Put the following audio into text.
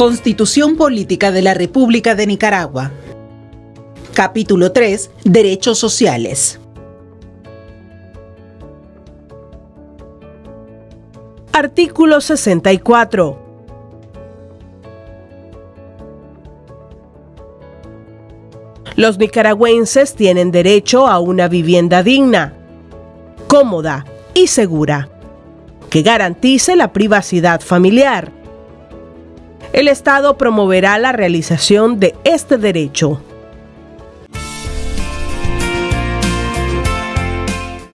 Constitución Política de la República de Nicaragua. Capítulo 3. Derechos sociales. Artículo 64. Los nicaragüenses tienen derecho a una vivienda digna, cómoda y segura, que garantice la privacidad familiar. El Estado promoverá la realización de este derecho